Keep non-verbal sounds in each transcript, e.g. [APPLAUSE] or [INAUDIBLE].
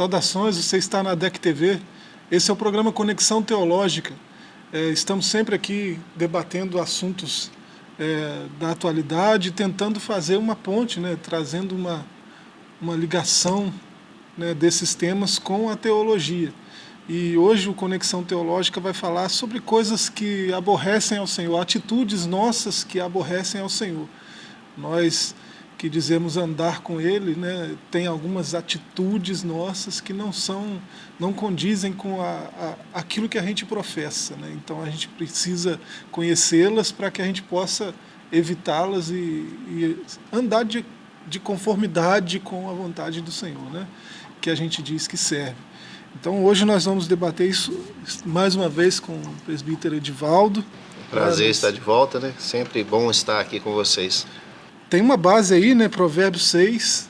Saudações, você está na DEC TV. Esse é o programa Conexão Teológica. É, estamos sempre aqui debatendo assuntos é, da atualidade, tentando fazer uma ponte, né, trazendo uma, uma ligação né, desses temas com a teologia. E hoje o Conexão Teológica vai falar sobre coisas que aborrecem ao Senhor, atitudes nossas que aborrecem ao Senhor. Nós que dizemos andar com Ele, né, tem algumas atitudes nossas que não são, não condizem com a, a aquilo que a gente professa. Né? Então a gente precisa conhecê-las para que a gente possa evitá-las e, e, andar de, de conformidade com a vontade do Senhor, né? que a gente diz que serve. Então hoje nós vamos debater isso mais uma vez com o presbítero Edivaldo. Prazer estar de volta, né? Sempre bom estar aqui com vocês. Tem uma base aí, né, Provérbios 6,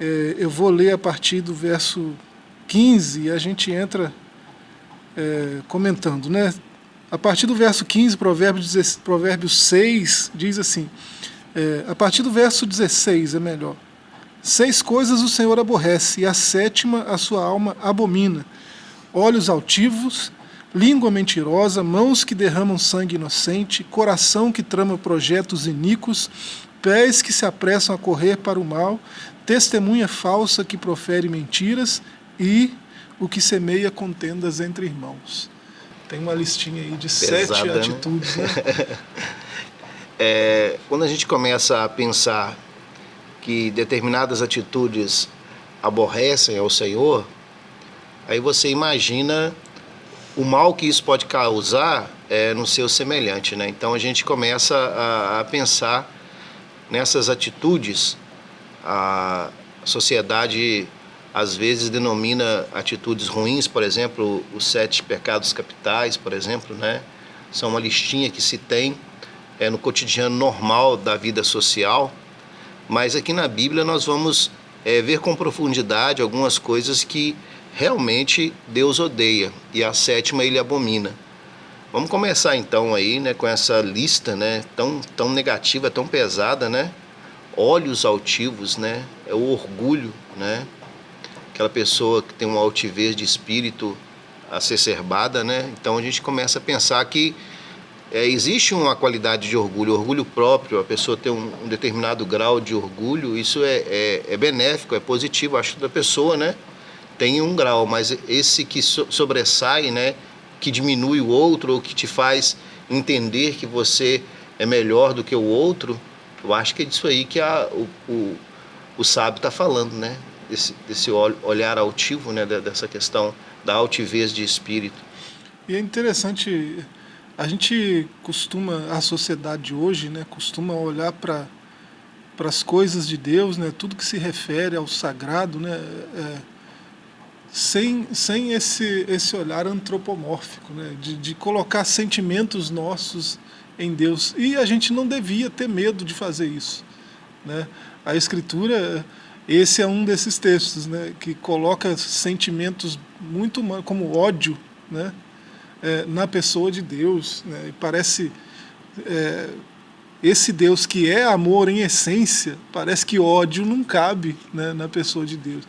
é, eu vou ler a partir do verso 15 e a gente entra é, comentando, né? A partir do verso 15, Provérbios, Provérbios 6, diz assim, é, a partir do verso 16 é melhor. Seis coisas o Senhor aborrece, e a sétima a sua alma abomina. Olhos altivos, língua mentirosa, mãos que derramam sangue inocente, coração que trama projetos iníquos, pés que se apressam a correr para o mal, testemunha falsa que profere mentiras e o que semeia contendas entre irmãos. Tem uma listinha aí de Pesada, sete né? atitudes. Né? [LAUGHS] é, quando a gente começa a pensar que determinadas atitudes aborrecem ao Senhor, aí você imagina o mal que isso pode causar é, no seu semelhante. Né? Então a gente começa a, a pensar nessas atitudes, a sociedade às vezes denomina atitudes ruins, por exemplo, os sete pecados capitais, por exemplo, né? São uma listinha que se tem é, no cotidiano normal da vida social, mas aqui na Bíblia nós vamos é, ver com profundidade algumas coisas que realmente Deus odeia e a sétima ele abomina. Vamos começar então aí, né, com essa lista, né, tão tão negativa, tão pesada, né? Olhos altivos, né? É o orgulho, né? Aquela pessoa que tem uma altivez de espírito acerbada, né? Então a gente começa a pensar que é, existe uma qualidade de orgulho, orgulho próprio, a pessoa tem um, um determinado grau de orgulho, isso é, é, é, benéfico, é positivo, acho da pessoa, né? Tem um grau, mas esse que so, sobressai, né? que diminui o outro ou que te faz entender que você é melhor do que o outro, eu acho que é disso aí que a, o, o, o sábio está falando, né? Desse, desse olhar altivo, né? Dessa questão da altivez de espírito. E é interessante, a gente costuma, a sociedade hoje, né? Costuma olhar para para as coisas de Deus, né? Tudo que se refere ao sagrado, né? É, sem, sem esse, esse olhar antropomórfico, né? de, de colocar sentimentos nossos em Deus. E a gente não devia ter medo de fazer isso. Né? A Escritura, esse é um desses textos, né? que coloca sentimentos muito humanos, como ódio, né? É, na pessoa de Deus. Né? E parece... É, esse Deus que é amor em essência, parece que ódio não cabe né, na pessoa de Deus.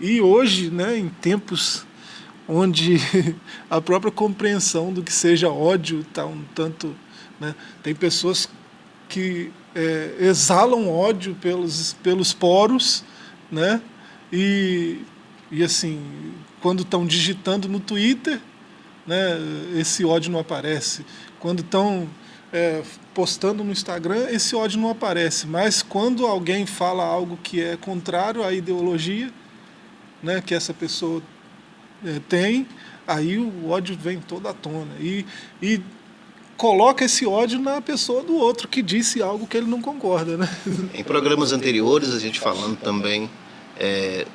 E hoje, né, em tempos onde [LAUGHS] a própria compreensão do que seja ódio está um tanto... Né, tem pessoas que é, exalam ódio pelos, pelos poros, né, e, e assim, quando estão digitando no Twitter, né, esse ódio não aparece. Quando estão é, postando no Instagram, esse ódio não aparece. Mas quando alguém fala algo que é contrário à ideologia, né, que essa pessoa é, tem, aí o ódio vem toda à tona. E, e coloca esse ódio na pessoa do outro que disse algo que ele não concorda. Né? Em programas anteriores, a gente falando também é,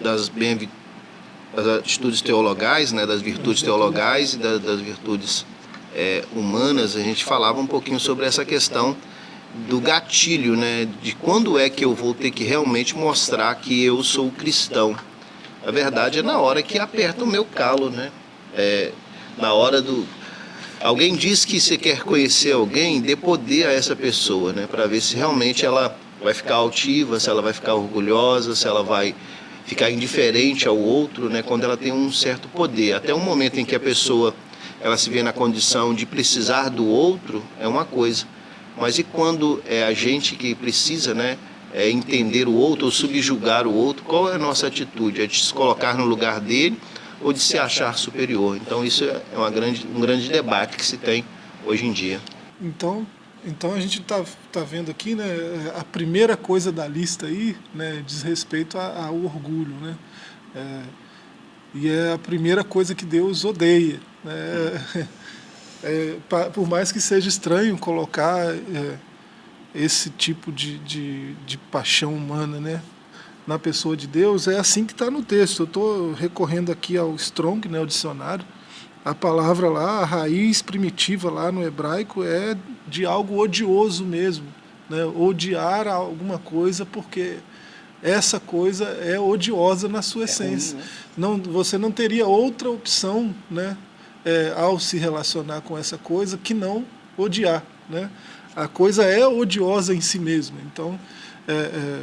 das, bem, das atitudes teologais, né, das virtudes teologais e das, das virtudes é, humanas, a gente falava um pouquinho sobre essa questão do gatilho, né? De quando é que eu vou ter que realmente mostrar que eu sou cristão. A verdade é na hora que aperta o meu calo, né? É, na hora do... Alguém diz que você quer conhecer alguém, dê poder a essa pessoa, né? Para ver se realmente ela vai ficar altiva, se ela vai ficar orgulhosa, se ela vai ficar indiferente ao outro, né, quando ela tem um certo poder. Até o momento em que a pessoa ela se vê na condição de precisar do outro, é uma coisa. Mas e quando é a gente que precisa, né, é entender o outro ou subjugar o outro, qual é a nossa atitude? É de se colocar no lugar dele ou de se achar superior? Então isso é uma grande, um grande debate que se tem hoje em dia. Então, então a gente está tá vendo aqui, né, a primeira coisa da lista aí, né, diz respeito ao orgulho, né, é, e é a primeira coisa que Deus odeia, né, [LAUGHS] é, por mais que seja estranho colocar é, esse tipo de, de, de, paixão humana, né, na pessoa de Deus, é assim que está no texto. Eu estou recorrendo aqui ao Strong, né, o dicionário, a palavra lá, a raiz primitiva lá no hebraico é de algo odioso mesmo, né? odiar alguma coisa porque essa coisa é odiosa na sua é essência. Ruim, né? não, você não teria outra opção né? É, ao se relacionar com essa coisa que não odiar. Né? A coisa é odiosa em si mesma. Então, é, é,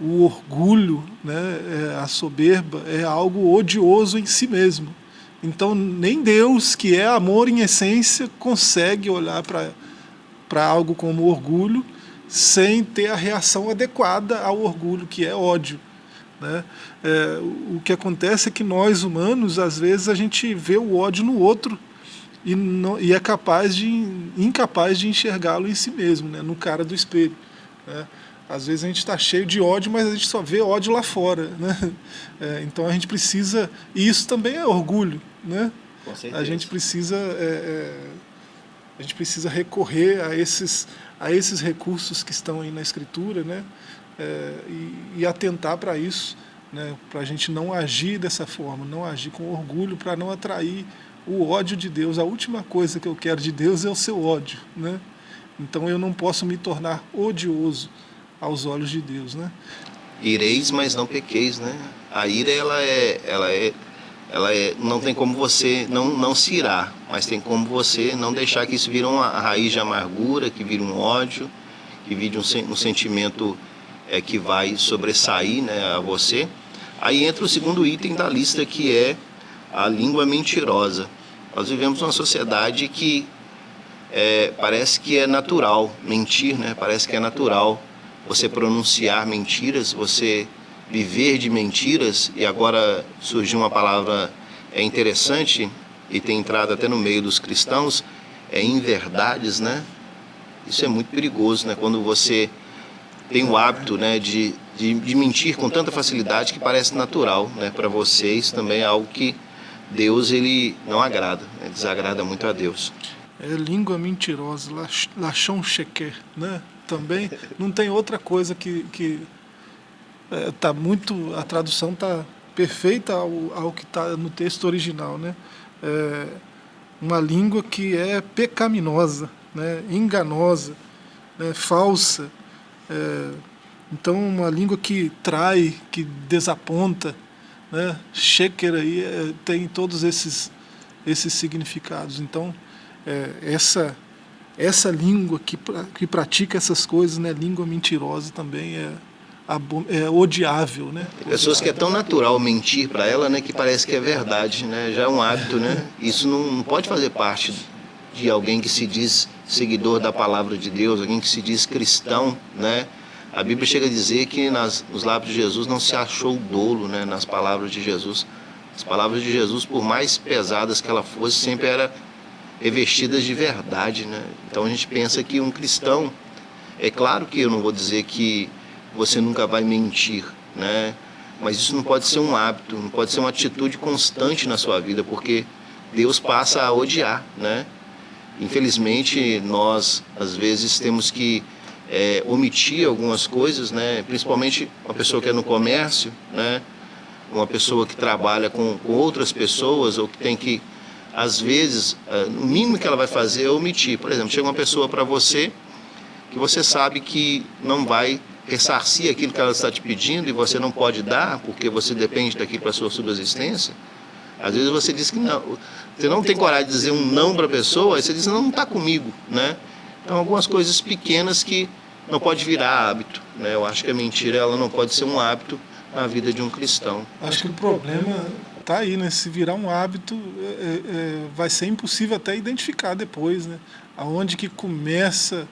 o orgulho, né, é, a soberba é algo odioso em si mesmo. Então, nem Deus, que é amor em essência, consegue olhar para algo como orgulho sem ter a reação adequada ao orgulho, que é ódio. Né? É, o que acontece é que nós, humanos, às vezes a gente vê o ódio no outro e, não, e é capaz de, incapaz de enxergá-lo em si mesmo, né? no cara do espelho. Né? Às vezes a gente está cheio de ódio, mas a gente só vê ódio lá fora. [LAUGHS] Né? É, então a gente precisa... E isso também é orgulho. Né? A gente precisa... É, é, a gente precisa recorrer a esses, a esses recursos que estão aí na escritura né? É, e, e atentar para isso, né? para a gente não agir dessa forma, não agir com orgulho, para não atrair o ódio de Deus. A última coisa que eu quero de Deus é o seu ódio. Né? Então eu não posso me tornar odioso aos olhos de Deus, né? Ireis, mas não pequeis, né? A ira, ela é, ela é, ela é, não tem como você não, não se irar, mas tem como você não deixar que isso vire uma raiz de amargura, que vire um ódio, que vire um, um sentimento é, que vai sobressair né, a você. Aí entra o segundo item da lista, que é a língua mentirosa. Nós vivemos uma sociedade que é, parece que é natural mentir, né? parece que é natural você pronunciar mentiras, você viver de mentiras, e agora surgiu uma palavra é interessante e tem entrado até no meio dos cristãos, é inverdades, né? Isso é muito perigoso, né? Quando você tem o hábito né, de, de, de mentir com tanta facilidade que parece natural né, para vocês, também é algo que Deus ele não agrada, né, desagrada muito a Deus. É língua mentirosa, lachão chequer, né? também não tem outra coisa que que é, tá muito a tradução tá perfeita ao, ao que está no texto original, né? É uma língua que é pecaminosa, né? Enganosa, né? falsa. É, então uma língua que trai, que desaponta, né? Sheker aí é, tem todos esses esses significados. Então é, essa essa língua que, que pratica essas coisas, né, língua mentirosa também é, é odiável, né? Tem pessoas que é tão natural mentir para ela, né, que parece que é verdade, né? Já é um hábito, né? Isso não pode fazer parte de alguém que se diz seguidor da palavra de Deus, alguém que se diz cristão, né? A Bíblia chega a dizer que nas, nos lábios de Jesus não se achou dolo, né? Nas palavras de Jesus. As palavras de Jesus, por mais pesadas que ela fosse, sempre era revestidas de verdade. Né? Então a gente pensa que um cristão, é claro que eu não vou dizer que você nunca vai mentir, né? mas isso não pode ser um hábito, não pode ser uma atitude constante na sua vida, porque Deus passa a odiar. Né? Infelizmente, nós às vezes temos que é, omitir algumas coisas, né? principalmente uma pessoa que é no comércio, né? uma pessoa que trabalha com, com outras pessoas ou que tem que às vezes, eh, o mínimo que ela vai fazer é omitir. Por exemplo, chega uma pessoa para você que você sabe que não vai ressarcir aquilo que ela está te pedindo e você não pode dar porque você depende daquilo para a sua subsistência. Às vezes você diz que não, você não tem coragem de dizer um não para a pessoa, e você diz, não, não está comigo, né? Então, algumas coisas pequenas que não pode virar hábito, né? Eu acho que a mentira, ela não pode ser um hábito na vida de um cristão. Acho que o problema está aí, né? Se virar um hábito, é, é, vai ser impossível até identificar depois, né? Aonde que começa,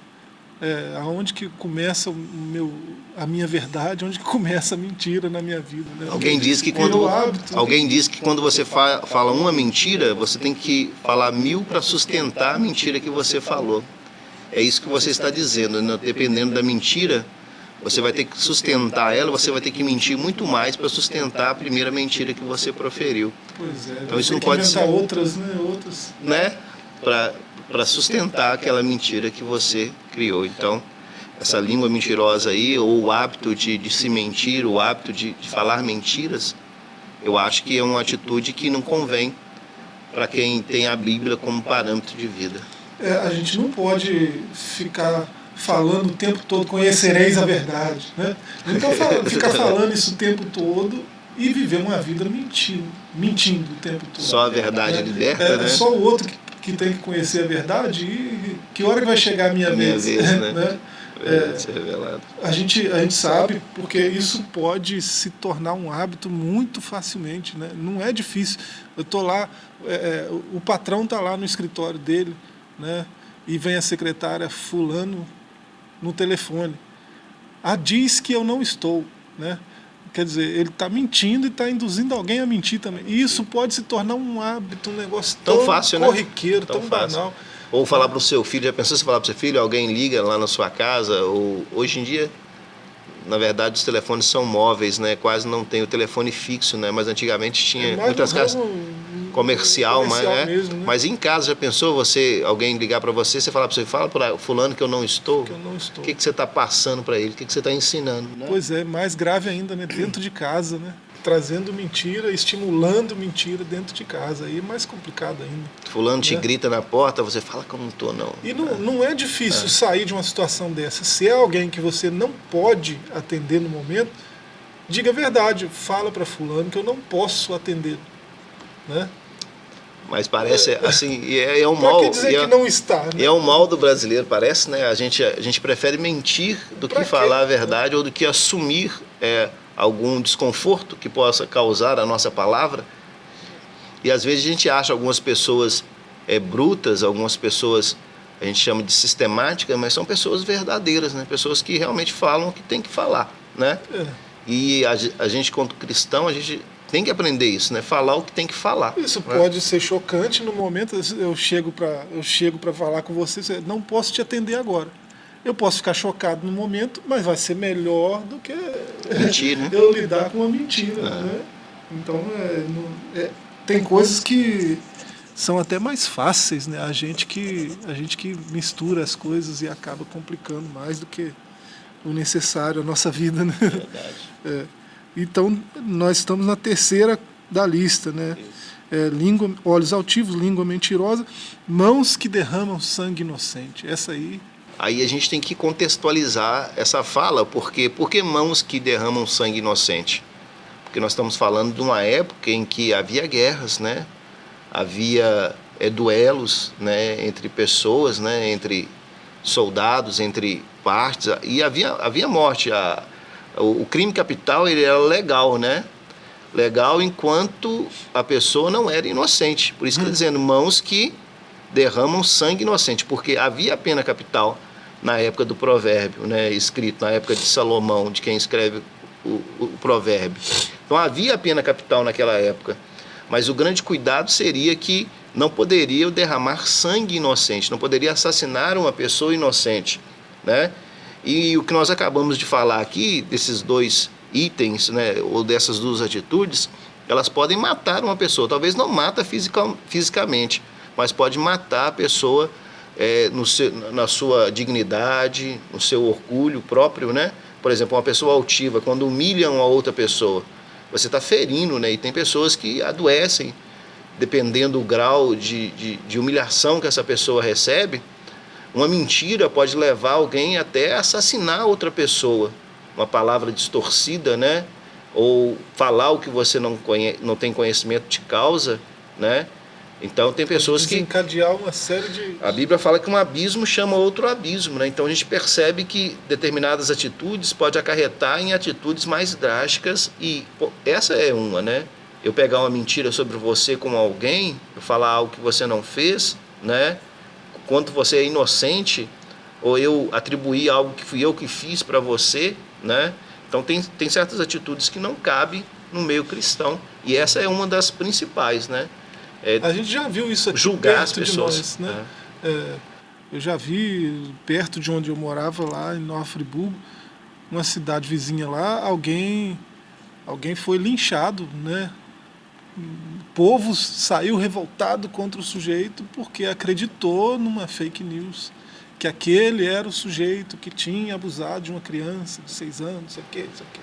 é, aonde que começa o meu, a minha verdade, onde que começa a mentira na minha vida. Né? Alguém diz que quando hábito, alguém diz que quando você fa fala uma mentira, você tem que falar mil para sustentar a mentira que você falou. É isso que você está dizendo, né? dependendo da mentira, você vai ter que sustentar ela, você vai ter que mentir muito mais para sustentar a primeira mentira que você proferiu. Pois é, então isso não pode ser outras, né, outras, né, para para sustentar aquela mentira que você criou. Então, essa língua mentirosa aí, ou o hábito de, de se mentir, o hábito de, de falar mentiras, eu acho que é uma atitude que não convém para quem tem a Bíblia como parâmetro de vida. É, a gente não pode ficar falando o tempo todo, conhecereis a verdade. Né? Então [LAUGHS] ficar falando isso o tempo todo e viver uma vida mentindo, mentindo o tempo todo. Só a verdade é, liberta, é, né? Só o outro que, que, tem que conhecer a verdade e que hora que vai chegar a minha, minha vez. vez né? [LAUGHS] né? É, a, gente, a gente sabe porque isso pode se tornar um hábito muito facilmente. Né? Não é difícil. Eu estou lá, é, é, o patrão está lá no escritório dele, né? e vem a secretária fulano no telefone. Ah, diz que eu não estou, né? Quer dizer, ele está mentindo e está induzindo alguém a mentir também. E isso pode se tornar um hábito, um negócio tão, tão fácil, né? corriqueiro, né? tão, tão banal. Ou falar para o seu filho, já pensou se falar para o seu filho, alguém liga lá na sua casa, ou hoje em dia, na verdade, os telefones são móveis, né? Quase não tem o telefone fixo, né? Mas antigamente tinha é muitas casas comercial, comercial mas, é, mesmo, né? mas em casa já pensou você alguém ligar para você, você falar para você, fala para fulano que eu não estou. Que eu não estou. O que, que você está passando para ele? O que, que você está ensinando? Né? Pois é, mais grave ainda, né? Dentro de casa, né? Trazendo mentira, estimulando mentira dentro de casa. Aí é mais complicado ainda. Fulano né? te grita na porta, você fala que eu não estou, não. E não, não é difícil é. sair de uma situação dessa. Se é alguém que você não pode atender no momento, diga a verdade. Fala para fulano que eu não posso atender. Né? Mas parece assim, é, é [LAUGHS] um mal. Dizer é, que não está, né? É um mal do brasileiro, parece, né? A gente, a gente prefere mentir do pra que quê? falar a verdade ou do que assumir é, algum desconforto que possa causar a nossa palavra. E às vezes a gente acha algumas pessoas é, brutas, algumas pessoas a gente chama de sistemáticas, mas são pessoas verdadeiras, né? Pessoas que realmente falam o que tem que falar, né? É. E a, a gente, quanto cristão, a gente tem que aprender isso, né? Falar o que tem que falar. Isso né? pode ser chocante no momento. Eu chego para eu chego para falar com você, não posso te atender agora. Eu posso ficar chocado no momento, mas vai ser melhor do que Mentir, né? eu lidar com uma mentira, é. né? Então é, é, tem coisas que são até mais fáceis, né? A gente que a gente que mistura as coisas e acaba complicando mais do que o necessário a nossa vida, né? Verdade. [LAUGHS] É. Então, nós estamos na terceira da lista, né? É, língua, olhos altivos, língua mentirosa, mãos que derramam sangue inocente. Essa aí. Aí a gente tem que contextualizar essa fala, porque por que mãos que derramam sangue inocente? Porque nós estamos falando de uma época em que havia guerras, né? Havia é, duelos, né? Entre pessoas, né? Entre soldados, entre partes, e havia havia morte. A, o, crime capital ele era legal, né? Legal enquanto a pessoa não era inocente. Por isso que está hum. dizendo mãos que derramam sangue inocente, porque havia pena capital na época do provérbio, né, escrito na época de Salomão, de quem escreve o, o, provérbio. Então havia pena capital naquela época, mas o grande cuidado seria que não poderia derramar sangue inocente, não poderia assassinar uma pessoa inocente, né? E o que nós acabamos de falar aqui, desses dois itens, né, ou dessas duas atitudes, elas podem matar uma pessoa. Talvez não mata fisica, fisicamente, mas pode matar a pessoa é, no seu, na sua dignidade, no seu orgulho próprio, né? Por exemplo, uma pessoa altiva, quando humilha uma outra pessoa, você está ferindo, né? E tem pessoas que adoecem, dependendo do grau de, de, de humilhação que essa pessoa recebe, uma mentira pode levar alguém até assassinar outra pessoa. Uma palavra distorcida, né? Ou falar o que você não, conhece, não tem conhecimento de causa, né? Então tem pessoas que desencadear uma série de a Bíblia fala que um abismo chama outro abismo, né? Então a gente percebe que determinadas atitudes pode acarretar em atitudes mais drásticas e pô, essa é uma, né? Eu pegar uma mentira sobre você com alguém, eu falar algo que você não fez, né? Quanto você é inocente, ou eu atribuir algo que fui eu que fiz para você, né? Então tem, tem certas atitudes que não cabem no meio cristão e essa é uma das principais, né? É, a gente já viu isso aqui julgar as pessoas, nós, né? É. É, eu já vi perto de onde eu morava lá em Nova Friburgo, uma cidade vizinha lá, alguém alguém foi linchado, né? O povo saiu revoltado contra o sujeito porque acreditou numa fake news que aquele era o sujeito que tinha abusado de uma criança de seis anos, isso aqui, isso aqui.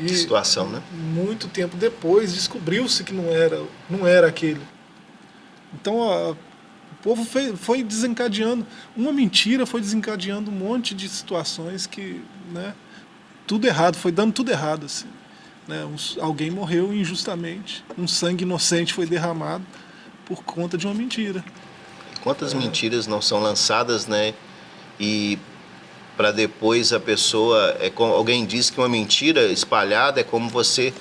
E situação, né? Muito tempo depois descobriu-se que não era, não era aquele. Então a, o povo foi, foi, desencadeando, uma mentira foi desencadeando um monte de situações que, né, tudo errado, foi dando tudo errado. Assim, né, um, alguém morreu injustamente, um sangue inocente foi derramado por conta de uma mentira. Quantas é. mentiras não são lançadas, né? E para depois a pessoa, é como, alguém diz que uma mentira espalhada é como você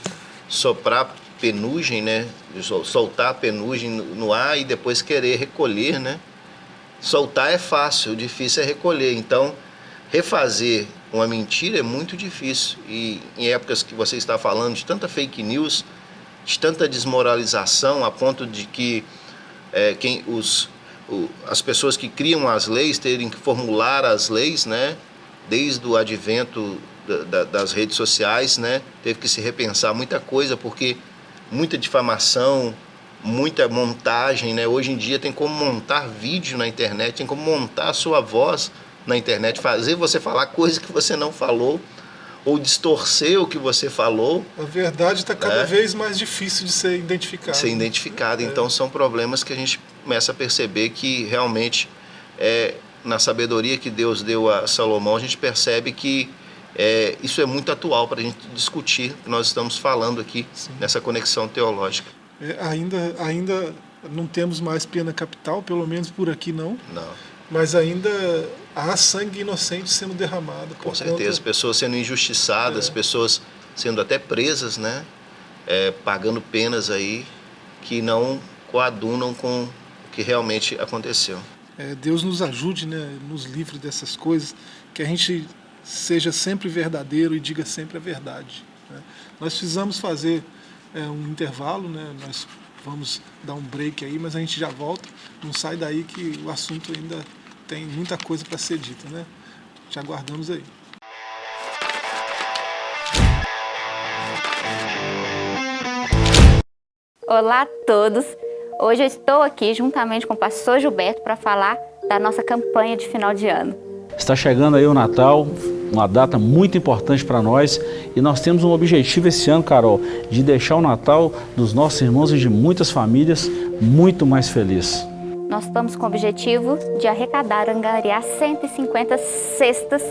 soprar penugem, né? Soltar a penugem no ar e depois querer recolher, né? Soltar é fácil, o difícil é recolher. Então, refazer uma mentira é muito difícil. E em épocas que você está falando de tanta fake news, de tanta desmoralização, a ponto de que é, quem os, o, as pessoas que criam as leis terem que formular as leis, né? Desde o advento da, da, das redes sociais, né? Teve que se repensar muita coisa, porque muita difamação, muita montagem, né? Hoje em dia tem como montar vídeo na internet, tem como montar a sua voz na internet, fazer você falar coisas que você não falou ou distorcer o que você falou. A verdade está cada né? vez mais difícil de ser identificada. Ser identificada. É. Então são problemas que a gente começa a perceber que realmente é, na sabedoria que Deus deu a Salomão, a gente percebe que é, isso é muito atual para a gente discutir o que nós estamos falando aqui Sim. nessa conexão teológica. É, ainda, ainda não temos mais pena capital, pelo menos por aqui não. Não. Mas ainda há sangue inocente sendo derramado. Com certeza, conta... pessoas sendo injustiçadas, é. pessoas sendo até presas, né? É, pagando penas aí que não coadunam com o que realmente aconteceu. É, Deus nos ajude, né? Nos livre dessas coisas, que a gente seja sempre verdadeiro e diga sempre a verdade. Né? Nós precisamos fazer é, um intervalo, né? nós vamos dar um break aí, mas a gente já volta. Não sai daí que o assunto ainda tem muita coisa para ser dita. Né? Te aguardamos aí. Olá a todos! Hoje eu estou aqui juntamente com o pastor Gilberto para falar da nossa campanha de final de ano. Está chegando aí o Natal, uma data muito importante para nós e nós temos um objetivo esse ano, Carol, de deixar o Natal dos nossos irmãos e de muitas famílias muito mais feliz. Nós estamos com o objetivo de arrecadar, angariar 150 cestas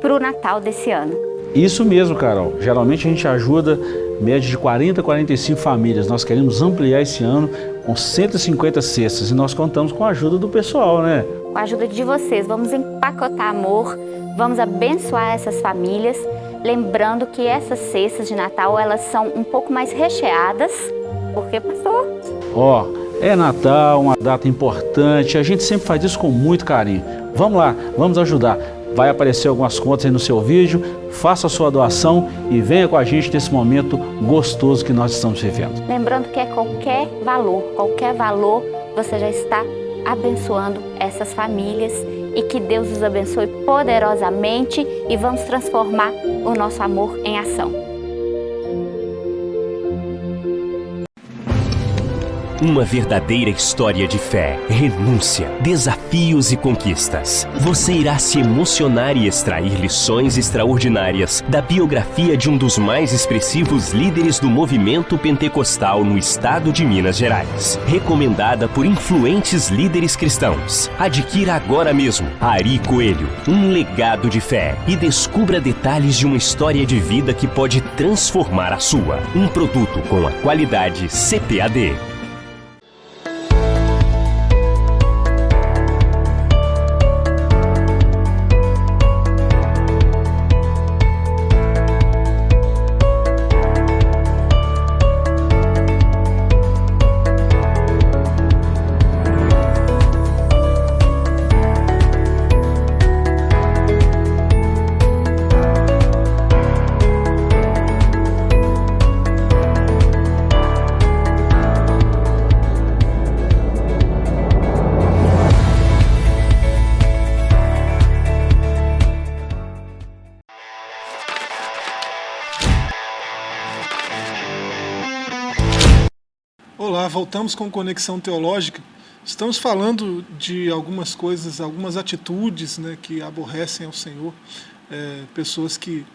para o Natal desse ano. Isso mesmo, Carol. Geralmente a gente ajuda média de 40 a 45 famílias. Nós queremos ampliar esse ano com 150 cestas e nós contamos com a ajuda do pessoal, né? Com a ajuda de vocês, vamos empacotar amor, Vamos abençoar essas famílias, lembrando que essas cestas de Natal, elas são um pouco mais recheadas, porque, pastor? Ó, oh, é Natal, uma data importante, a gente sempre faz isso com muito carinho. Vamos lá, vamos ajudar. Vai aparecer algumas contas aí no seu vídeo, faça a sua doação e venha com a gente nesse momento gostoso que nós estamos vivendo. Lembrando que é qualquer valor, qualquer valor, você já está abençoando essas famílias e que Deus os abençoe poderosamente e vamos transformar o nosso amor em ação. Uma verdadeira história de fé, renúncia, desafios e conquistas. Você irá se emocionar e extrair lições extraordinárias da biografia de um dos mais expressivos líderes do movimento pentecostal no estado de Minas Gerais. Recomendada por influentes líderes cristãos. Adquira agora mesmo Ari Coelho, um legado de fé e descubra detalhes de uma história de vida que pode transformar a sua. Um produto com a qualidade CPAD. Olá, voltamos com Conexão Teológica. Estamos falando de algumas coisas, algumas atitudes né, que aborrecem ao Senhor, é, pessoas que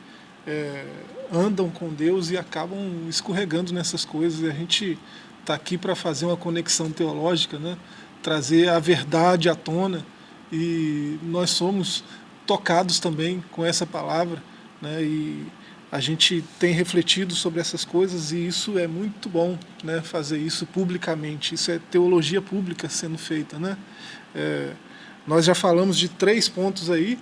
é, andam com Deus e acabam escorregando nessas coisas. E a gente está aqui para fazer uma conexão teológica, né, trazer a verdade à tona e nós somos tocados também com essa palavra né, e a gente tem refletido sobre essas coisas e isso é muito bom, né, fazer isso publicamente. Isso é teologia pública sendo feita, né? É, nós já falamos de três pontos aí,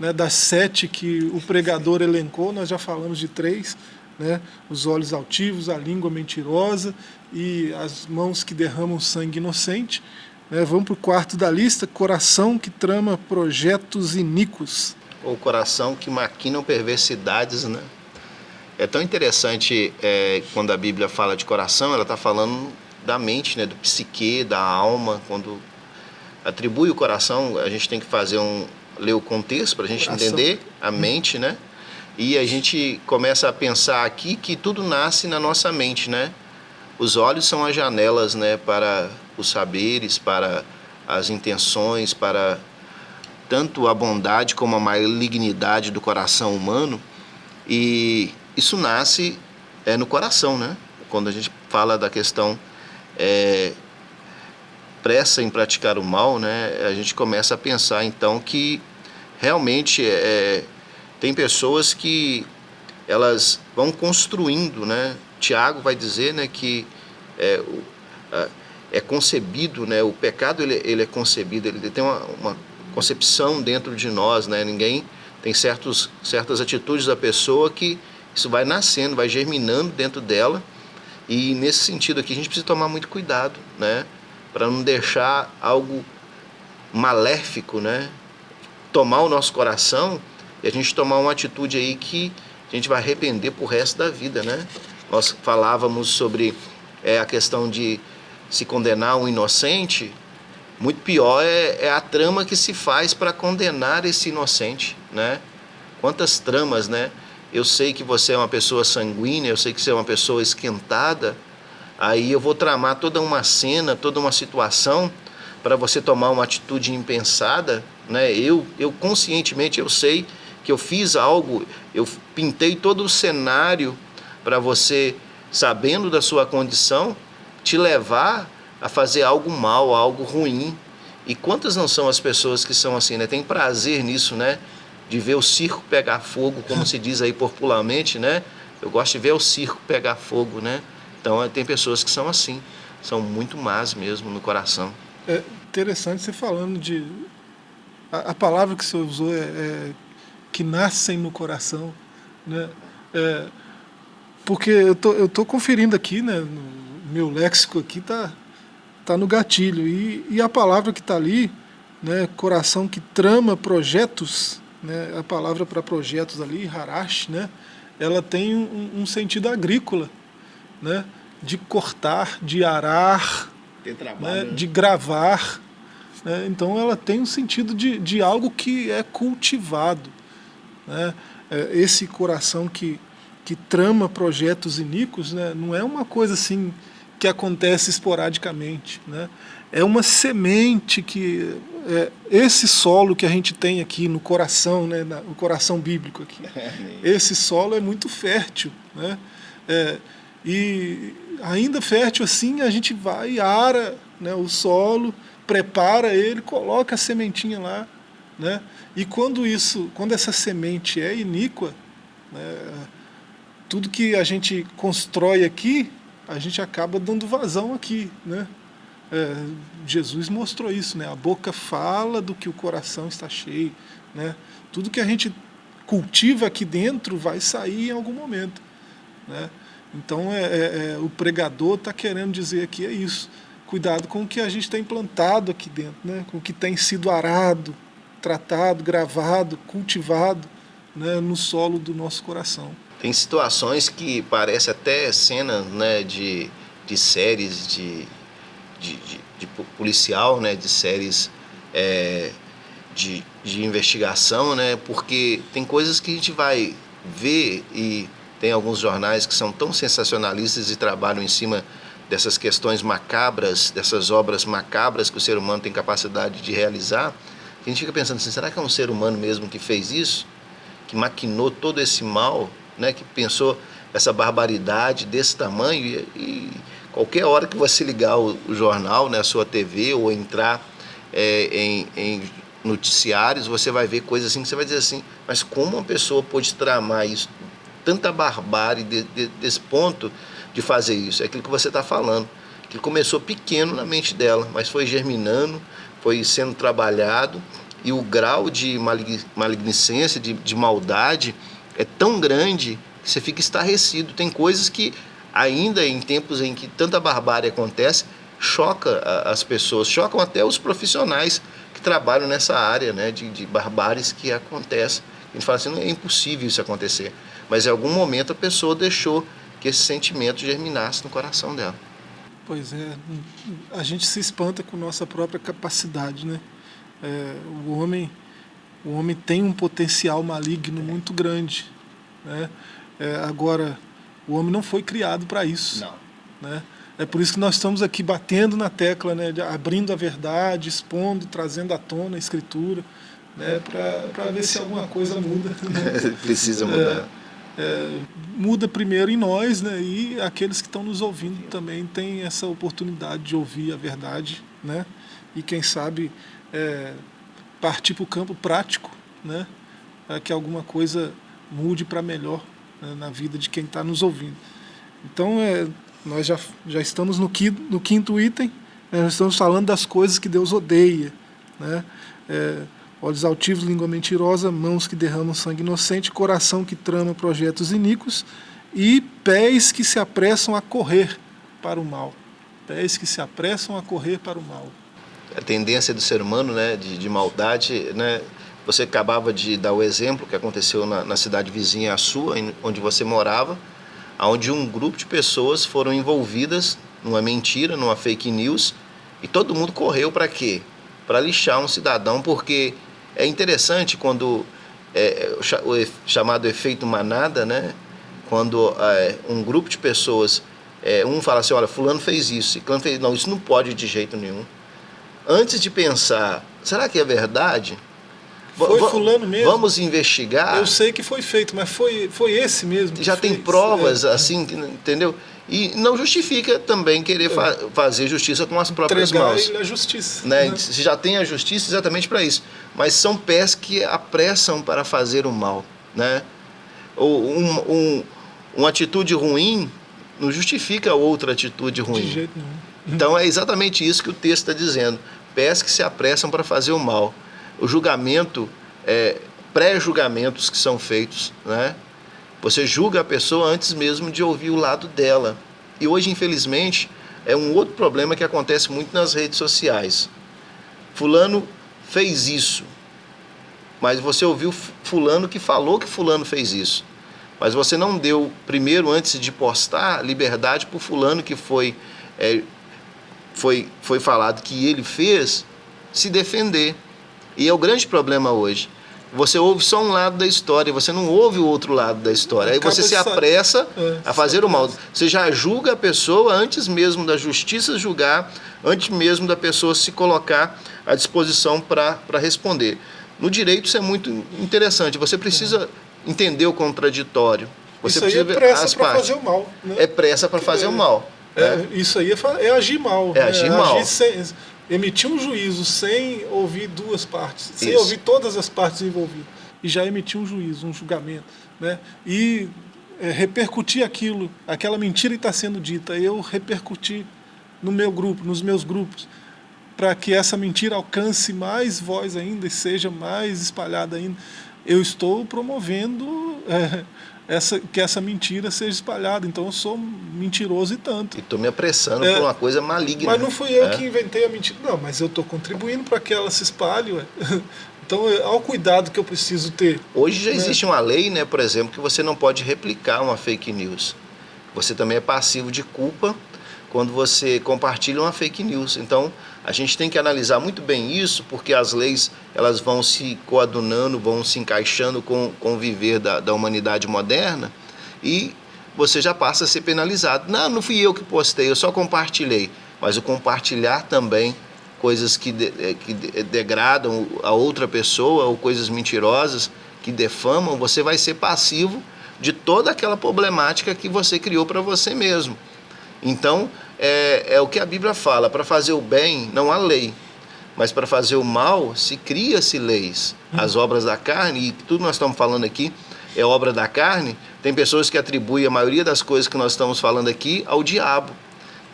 né, das sete que o pregador elencou, nós já falamos de três, né, os olhos altivos, a língua mentirosa e as mãos que derramam sangue inocente. Né, vamos para o quarto da lista, coração que trama projetos iníquos. Ou coração que maquinam perversidades, né? É tão interessante é, quando a Bíblia fala de coração, ela está falando da mente, né, do psique, da alma. Quando atribui o coração, a gente tem que fazer um ler o contexto para a gente coração. entender a mente, né? E a gente começa a pensar aqui que tudo nasce na nossa mente, né? Os olhos são as janelas, né, para os saberes, para as intenções, para tanto a bondade como a malignidade do coração humano. E isso nasce é, no coração, né? Quando a gente fala da questão é, pressa em praticar o mal, né? A gente começa a pensar então que realmente é, tem pessoas que elas vão construindo, né? Tiago vai dizer, né, que é, é concebido, né? O pecado ele, ele é concebido, ele tem uma, uma concepção dentro de nós, né? Ninguém tem certos, certas atitudes da pessoa que isso vai nascendo, vai germinando dentro dela. E nesse sentido aqui a gente precisa tomar muito cuidado, né? Para não deixar algo maléfico, né? Tomar o nosso coração e a gente tomar uma atitude aí que a gente vai arrepender pro resto da vida, né? Nós falávamos sobre é, a questão de se condenar um inocente, muito pior é, é a trama que se faz para condenar esse inocente, né? Quantas tramas, né? Eu sei que você é uma pessoa sanguínea, eu sei que você é uma pessoa esquentada, aí eu vou tramar toda uma cena, toda uma situação para você tomar uma atitude impensada, né? Eu, eu conscientemente eu sei que eu fiz algo, eu pintei todo o cenário para você, sabendo da sua condição, te levar a fazer algo mal, algo ruim. E quantas não são as pessoas que são assim, né? Tem prazer nisso, né? De ver o circo pegar fogo, como se diz aí popularmente, né? Eu gosto de ver o circo pegar fogo, né? Então tem pessoas que são assim, são muito más mesmo no coração. É interessante você falando de a, a palavra que você usou é, é, que nascem no coração, né? É, porque eu tô eu tô conferindo aqui, né? No meu léxico aqui tá tá no gatilho e, e a palavra que está ali, né? Coração que trama projetos né, a palavra para projetos ali, harash, né, ela tem um, um, sentido agrícola, né, de cortar, de arar, né, de gravar. Né, então ela tem um sentido de, de algo que é cultivado. Né, é, esse coração que, que trama projetos iníquos né, não é uma coisa assim que acontece esporadicamente. Né, é uma semente que é, esse solo que a gente tem aqui no coração, né, no coração bíblico aqui, [LAUGHS] esse solo é muito fértil, né? É, e ainda fértil assim, a gente vai ara né, o solo, prepara ele, coloca a sementinha lá, né? E quando isso, quando essa semente é iníqua, né, tudo que a gente constrói aqui, a gente acaba dando vazão aqui, né? É, Jesus mostrou isso, né? A boca fala do que o coração está cheio, né? Tudo que a gente cultiva aqui dentro vai sair em algum momento, né? Então é, é, é o pregador está querendo dizer aqui é isso. Cuidado com o que a gente tem plantado aqui dentro, né? Com o que tem sido arado, tratado, gravado, cultivado né? no solo do nosso coração. Tem situações que parece até cenas né, de, de séries de de, de, de policial, né, de séries é, de, de investigação, né, porque tem coisas que a gente vai ver e tem alguns jornais que são tão sensacionalistas e trabalham em cima dessas questões macabras, dessas obras macabras que o ser humano tem capacidade de realizar, a gente fica pensando assim, será que é um ser humano mesmo que fez isso? Que maquinou todo esse mal, né? que pensou essa barbaridade desse tamanho e, e qualquer hora que você ligar o, o, jornal, né, a sua TV ou entrar é, em, em noticiários, você vai ver coisas assim que você vai dizer assim, mas como uma pessoa pode tramar isso, tanta barbárie de, de, desse ponto de fazer isso? É aquilo que você está falando, que começou pequeno na mente dela, mas foi germinando, foi sendo trabalhado e o grau de malignicência, de, de maldade é tão grande que você fica estarrecido. Tem coisas que ainda em tempos em que tanta barbárie acontece, choca as pessoas, chocam até os profissionais que trabalham nessa área né, de, de barbáries que acontece. A gente fala assim, é impossível isso acontecer. Mas em algum momento a pessoa deixou que esse sentimento germinasse no coração dela. Pois é, a gente se espanta com nossa própria capacidade, né? É, o homem, o homem tem um potencial maligno muito grande, né? É, agora, o homem não foi criado para isso, não. né? É por isso que nós estamos aqui batendo na tecla, né? abrindo a verdade, expondo, trazendo à tona a escritura, né? Para ver se alguma coisa muda. Né? [LAUGHS] Precisa mudar. É, é, muda primeiro em nós, né? E aqueles que estão nos ouvindo também têm essa oportunidade de ouvir a verdade, né? E quem sabe é, partir para o campo prático, né? Para que alguma coisa mude para melhor né? na vida de quem está nos ouvindo. Então, é, nós já, já estamos no quinto, no quinto item, né? nós estamos falando das coisas que Deus odeia, né? É, olhos altivos, língua mentirosa, mãos que derramam sangue inocente, coração que trama projetos iníquos e pés que se apressam a correr para o mal. Pés que se apressam a correr para o mal. A tendência do ser humano né, de, de maldade, né, você acabava de dar o exemplo que aconteceu na, na cidade vizinha à sua, onde você morava, onde um grupo de pessoas foram envolvidas numa mentira, numa fake news, e todo mundo correu para quê? Para lixar um cidadão, porque é interessante quando é, o chamado efeito manada, né? quando é, um grupo de pessoas, é, um fala assim, olha, fulano fez isso, e fulano fez... Não, isso não pode de jeito nenhum. Antes de pensar, será que é verdade? Foi fulano mesmo. Vamos investigar. Eu sei que foi feito, mas foi, foi esse mesmo. Já tem fez. provas, é. assim, entendeu? E não justifica também querer fa é. fazer justiça com as próprias Entregar mãos. a justiça. Né? Né? Se já tem a justiça exatamente para isso. Mas são pés que apressam para fazer o mal. Né? Ou um, um, uma atitude ruim não justifica outra atitude ruim. De jeito nenhum. Então é exatamente isso que o texto está dizendo. Pés que se apressam para fazer o mal. O julgamento, é, pré-julgamentos que são feitos, né? Você julga a pessoa antes mesmo de ouvir o lado dela. E hoje, infelizmente, é um outro problema que acontece muito nas redes sociais. Fulano fez isso, mas você ouviu fulano que falou que fulano fez isso. Mas você não deu, primeiro, antes de postar, liberdade para fulano que foi, é, foi, foi falado que ele fez, se defender. E é o grande problema hoje. Você ouve só um lado da história, você não ouve o outro lado da história. Aí você se apressa é, a fazer o mal. Você já julga a pessoa antes mesmo da justiça julgar, antes mesmo da pessoa se colocar à disposição para responder. No direito isso é muito interessante. Você precisa entender o contraditório. Você isso aí é pressa para fazer o mal. Né? É pressa para fazer é, o mal. É, né? Isso aí é, é agir mal. É agir né? mal. Agir sem, emitiu um juízo sem ouvir duas partes, sem Isso. ouvir todas as partes envolvidas, e já emitiu um juízo, um julgamento, né? E é, repercutir aquilo, aquela mentira que está sendo dita, eu repercutir no meu grupo, nos meus grupos, para que essa mentira alcance mais voz ainda e seja mais espalhada ainda. Eu estou promovendo [LAUGHS] é, essa, que essa mentira seja espalhada. Então eu sou mentiroso e tanto. E estou me apressando é, por uma coisa maligna. Mas não fui eu é. que inventei a mentira. Não, mas eu estou contribuindo para que ela se espalhe. Ué. [LAUGHS] Então, ao cuidado que eu preciso ter. Hoje já né? existe uma lei, né, por exemplo, que você não pode replicar uma fake news. Você também é passivo de culpa quando você compartilha uma fake news. Então, a gente tem que analisar muito bem isso, porque as leis elas vão se coadunando, vão se encaixando com, com o viver da, da humanidade moderna, e você já passa a ser penalizado. Não, não fui eu que postei, eu só compartilhei. Mas o compartilhar também coisas que, de, eh, que degradam a outra pessoa ou coisas mentirosas que defamam, você vai ser passivo de toda aquela problemática que você criou para você mesmo. Então, é, é o que a Bíblia fala: para fazer o bem não há lei, mas para fazer o mal se cria-se leis. As obras da carne, e tudo nós estamos falando aqui é obra da carne, tem pessoas que atribuem a maioria das coisas que nós estamos falando aqui ao diabo.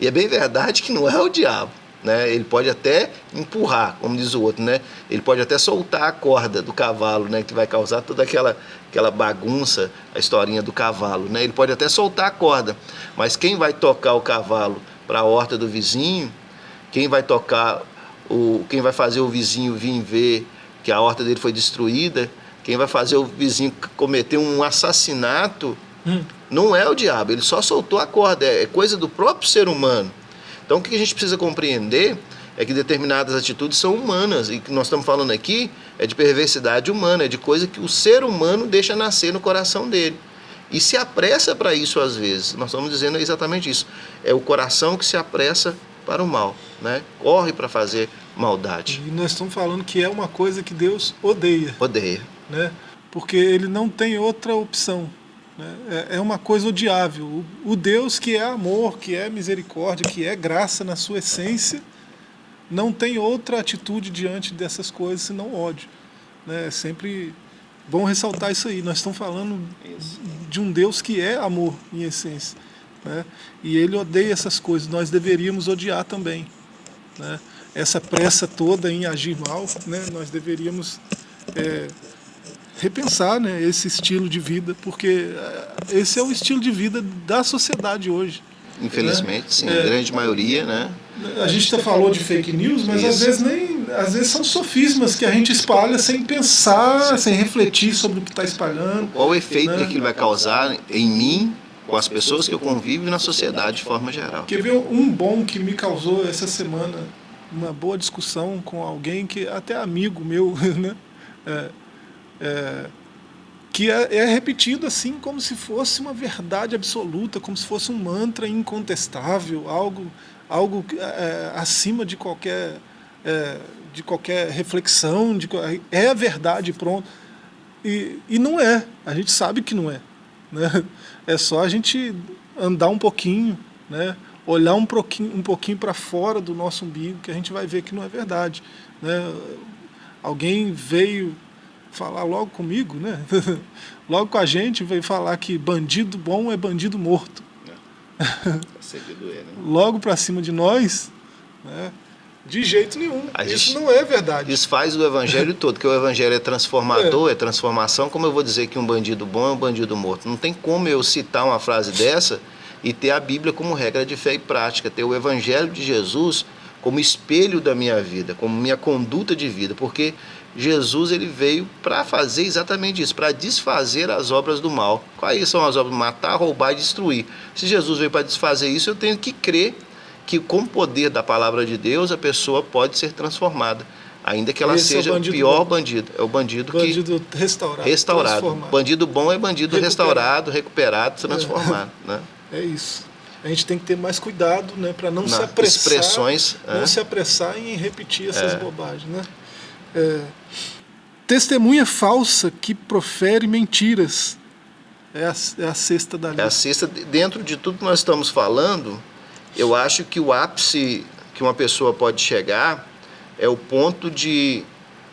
E é bem verdade que não é o diabo. Né? Ele pode até empurrar, como diz o outro, né? Ele pode até soltar a corda do cavalo, né? Que vai causar toda aquela, aquela bagunça, a historinha do cavalo, né? Ele pode até soltar a corda, mas quem vai tocar o cavalo para a horta do vizinho, quem vai tocar o, quem vai fazer o vizinho vir ver que a horta dele foi destruída, quem vai fazer o vizinho cometer um assassinato, hum. não é o diabo. Ele só soltou a corda, é coisa do próprio ser humano. Então o que a gente precisa compreender é que determinadas atitudes são humanas e que nós estamos falando aqui é de perversidade humana, é de coisa que o ser humano deixa nascer no coração dele. E se apressa para isso às vezes. Nós estamos dizendo exatamente isso. É o coração que se apressa para o mal, né? Corre para fazer maldade. E nós estamos falando que é uma coisa que Deus odeia. Odeia. Né? Porque ele não tem outra opção. Né? É, é uma coisa odiável. O Deus que é amor, que é misericórdia, que é graça na sua essência, não tem outra atitude diante dessas coisas senão ódio. Né? É sempre bom ressaltar isso aí. Nós estamos falando de um Deus que é amor em essência. Né? E ele odeia essas coisas. Nós deveríamos odiar também. Né? Essa pressa toda em agir mal, né? nós deveríamos é, repensar né, esse estilo de vida, porque eh, esse é o estilo de vida da sociedade hoje. Infelizmente, né? sim, a é, grande maioria, né? A gente já falou de fake news, mas Isso. às vezes nem, às vezes são sofismas que a gente espalha sem pensar, sem refletir sobre o que está espalhando. Qual o efeito né? que aquilo vai causar em mim, com as pessoas que eu convivo e na sociedade de forma geral. Quer ver um bom que me causou essa semana, uma boa discussão com alguém que até amigo meu, [LAUGHS] né? É, é, que é, é, repetido assim como se fosse uma verdade absoluta, como se fosse um mantra incontestável, algo, algo é, acima de qualquer, é, de qualquer reflexão, de, é a verdade, pronto. E, e não é, a gente sabe que não é. Né? É só a gente andar um pouquinho, né? olhar um pouquinho, um pouquinho para fora do nosso umbigo, que a gente vai ver que não é verdade. Né? Alguém veio falar logo comigo, né? [LAUGHS] logo com a gente, veio falar que bandido bom é bandido morto. É. [LAUGHS] Doer, né? logo para cima de nós, né? De jeito nenhum. Isso não é verdade. Isso faz o evangelho todo, que o evangelho é transformador, é. é. transformação. Como eu vou dizer que um bandido bom é um bandido morto? Não tem como eu citar uma frase dessa e ter a Bíblia como regra de fé e prática, ter o evangelho de Jesus como espelho da minha vida, como minha conduta de vida, porque Jesus ele veio para fazer exatamente isso, para desfazer as obras do mal. Quais são as obras? Matar, roubar e destruir. Se Jesus veio para desfazer isso, eu tenho que crer que com o poder da palavra de Deus a pessoa pode ser transformada. Ainda que ela Esse seja é o, o pior bom. bandido. É o bandido, bandido que. restaurado. Restaurado. Bandido bom é bandido recuperado. restaurado, recuperado, transformado. É. [LAUGHS] Né? é isso. A gente tem que ter mais cuidado né, para não, não, se apressar. Expressões. Não é. se apressar em repetir essas é. bobagens. Né? É, testemunha falsa que profere mentiras. É a, é a sexta da lista. É a sexta. Dentro de tudo que nós estamos falando, eu acho que o ápice que uma pessoa pode chegar é o ponto de,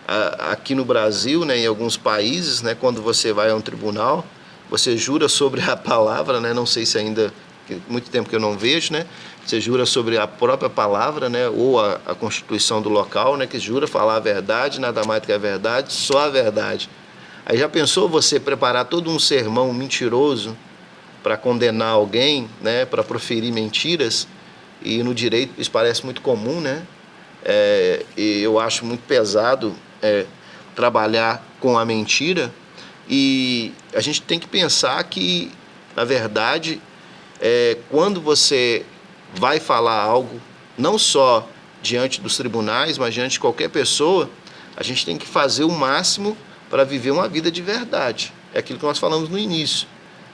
a, aqui no Brasil, né, em alguns países, né, quando você vai a um tribunal, você jura sobre a [LAUGHS] palavra, né, não sei se ainda, muito tempo que eu não vejo, né, você jura sobre a própria palavra, né, ou a, a constituição do local, né, que jura falar a verdade, nada mais do que a verdade, só a verdade. Aí já pensou você preparar todo um sermão mentiroso para condenar alguém, né, para proferir mentiras? E no direito isso parece muito comum, né? É, e eu acho muito pesado é, trabalhar com a mentira. E a gente tem que pensar que, na verdade, é, quando você vai falar algo, não só diante dos tribunais, mas diante de qualquer pessoa, a gente tem que fazer o máximo para viver uma vida de verdade. É aquilo que nós falamos no início.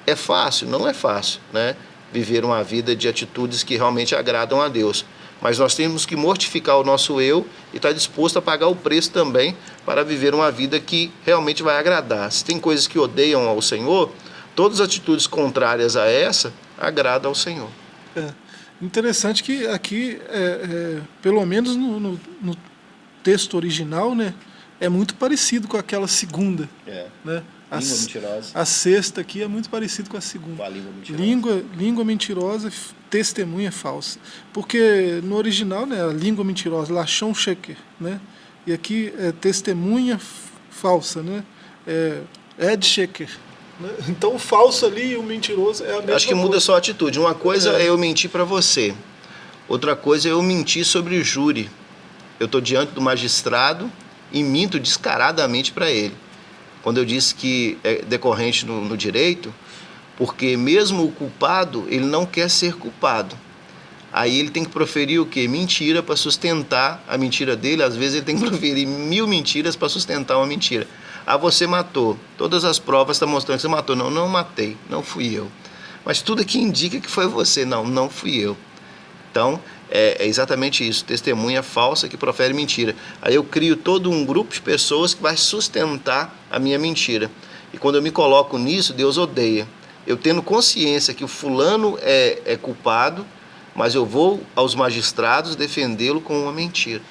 É fácil? Não é fácil, né? Viver uma vida de atitudes que realmente agradam a Deus. Mas nós temos que mortificar o nosso eu e estar tá disposto a pagar o preço também para viver uma vida que realmente vai agradar. Se tem coisas que odeiam ao Senhor, todas as atitudes contrárias a essa agradam ao Senhor. É. Interessante que aqui, é, é, pelo menos no, no, no, texto original, né, é muito parecido com aquela segunda. É. Né? A, língua mentirosa. A sexta aqui é muito parecido com a segunda. Com a língua mentirosa. Língua, língua mentirosa, testemunha falsa. Porque no original, né, a língua mentirosa, lachon sheker, né? E aqui é testemunha falsa, né? É, ed sheker. [LAUGHS] Então o falso ali e o mentiroso é a mesma Acho que muda coisa. só a atitude. Uma coisa é, é eu mentir para você. Outra coisa é eu mentir sobre o júri. Eu estou diante do magistrado e minto descaradamente para ele. Quando eu disse que é decorrente no, no direito, porque mesmo o culpado, ele não quer ser culpado. Aí ele tem que proferir o quê? Mentira para sustentar a mentira dele. Às vezes ele tem que [LAUGHS] proferir mil mentiras para sustentar uma mentira. Ah, você matou. Todas as provas estão mostrando que você matou. Não, não matei. Não fui eu. Mas tudo aqui indica que foi você. Não, não fui eu. Então, é, é, exatamente isso. Testemunha falsa que profere mentira. Aí eu crio todo um grupo de pessoas que vai sustentar a minha mentira. E quando eu me coloco nisso, Deus odeia. Eu tendo consciência que o fulano é, é culpado, mas eu vou aos magistrados defendê-lo com uma mentira.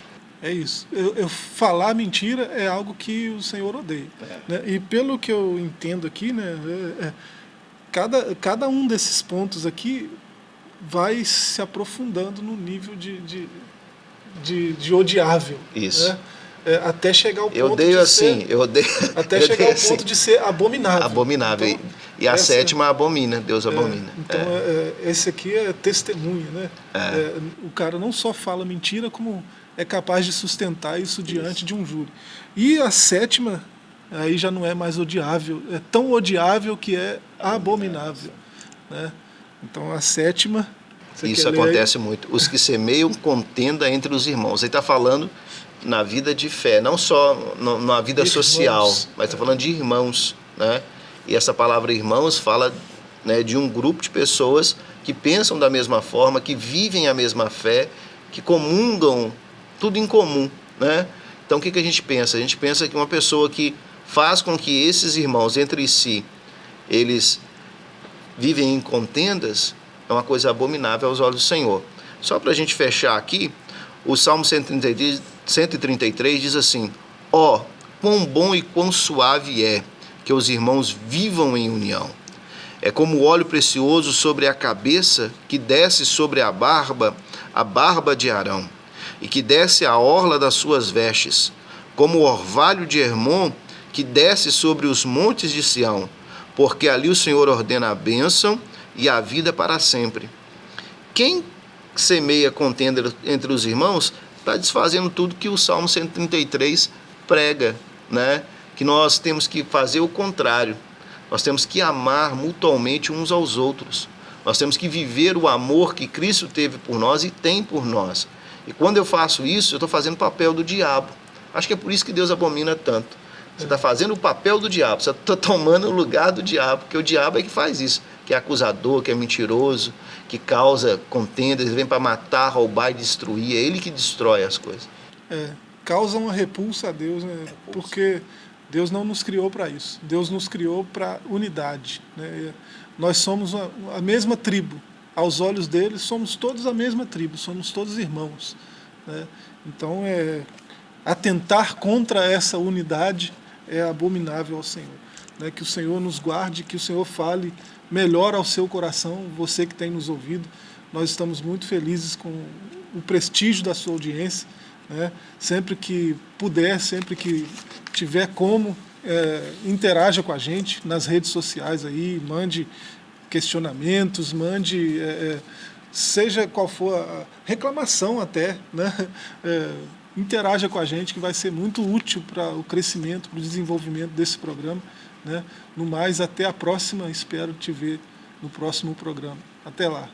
É isso. Eu, eu, falar mentira é algo que o Senhor odeia. É. Né? E pelo que eu entendo aqui, né, é, é, cada, cada um desses pontos aqui vai se aprofundando no nível de, de, de, de odiável. Isso. Né? É, até chegar ao ponto eu odeio de assim, ser, eu odeio [LAUGHS] até eu chegar ao assim. ponto de ser abominável. Abominável. Então, e a essa, sétima abomina, Deus abomina. então é. É, esse aqui é testemunha, né? É. o cara não só fala mentira, como é capaz de sustentar isso diante isso. de um júri. E a sétima, aí já não é mais odiável, é tão odiável que é abominável. Né? Então a sétima. Isso acontece muito. Os que semeiam contenda entre os irmãos. Ele está falando na vida de fé, não só no, na vida irmãos. social, mas está falando de irmãos. Né? E essa palavra irmãos fala né, de um grupo de pessoas que pensam da mesma forma, que vivem a mesma fé, que comungam tudo em comum, né? Então o que, que a gente pensa? A gente pensa que uma pessoa que faz com que esses irmãos entre si, eles vivem em contendas, é uma coisa abominável aos olhos do Senhor. Só para a gente fechar aqui, o Salmo 133, 133 diz assim, ó, oh, quão bom e quão suave é que os irmãos vivam em união. É como óleo precioso sobre a cabeça que desce sobre a barba, a barba de Arão e que desce a orla das suas vestes, como o orvalho de Hermon que desce sobre os montes de Sião, porque ali o Senhor ordena a bênção e a vida para sempre. Quem semeia contenda entre os irmãos está desfazendo tudo que o Salmo 133 prega, né? que nós temos que fazer o contrário. Nós temos que amar mutuamente uns aos outros. Nós temos que viver o amor que Cristo teve por nós e tem por nós. E quando eu faço isso, eu estou fazendo o papel do diabo. Acho que é por isso que Deus abomina tanto. Você está fazendo o papel do diabo, você está tomando o lugar do diabo, porque o diabo é que faz isso, que é acusador, que é mentiroso, que causa contendas, ele vem para matar, roubar e destruir, é ele que destrói as coisas. É, causa uma repulsa a Deus, né? Repulsa. porque Deus não nos criou para isso, Deus nos criou para unidade. Né? Nós somos a mesma tribo, aos olhos deles, somos todos a mesma tribo, somos todos irmãos. Né? Então, é, atentar contra essa unidade é abominável ao Senhor. Né? Que o Senhor nos guarde, que o Senhor fale melhor ao seu coração, você que tem nos ouvido. Nós estamos muito felizes com o prestígio da sua audiência. Né? Sempre que puder, sempre que tiver como, é, interaja com a gente nas redes sociais aí, mande questionamentos, mande, é, é, seja qual for a reclamação até, né? [LAUGHS] É, interaja com a gente que vai ser muito útil para o crescimento, para o desenvolvimento desse programa. Né? No mais, até a próxima, espero te ver no próximo programa. Até lá.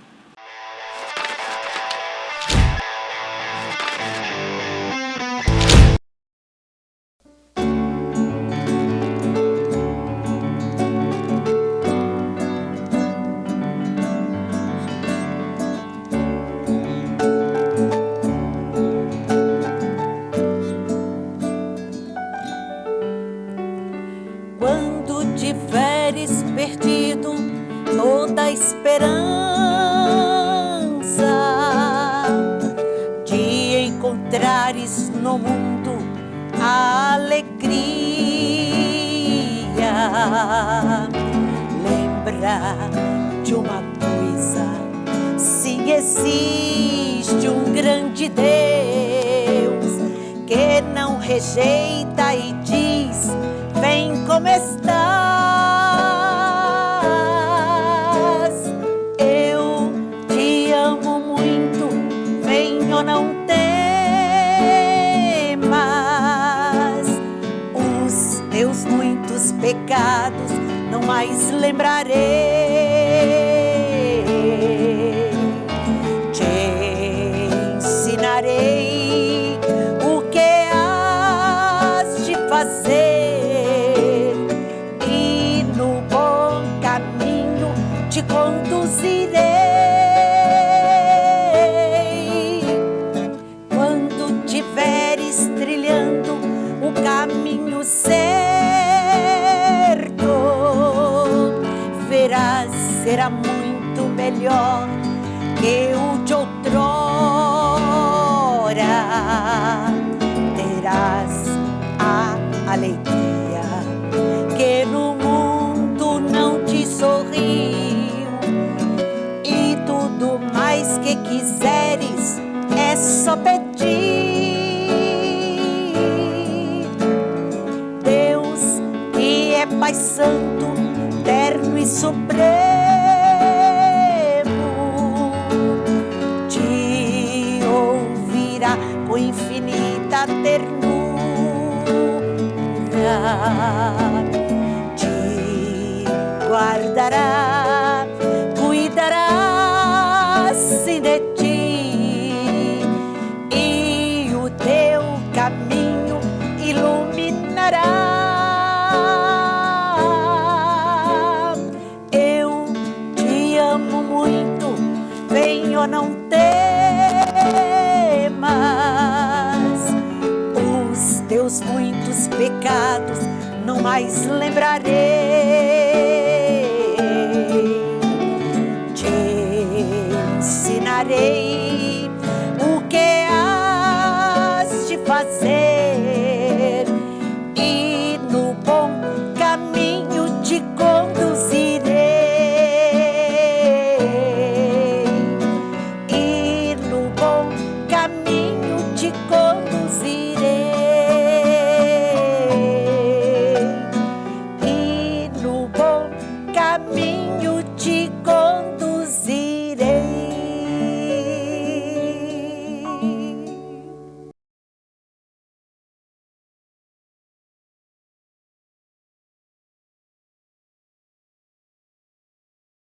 não mais lembrarei. supremo te ouvirá com infinita ternura, te guardará.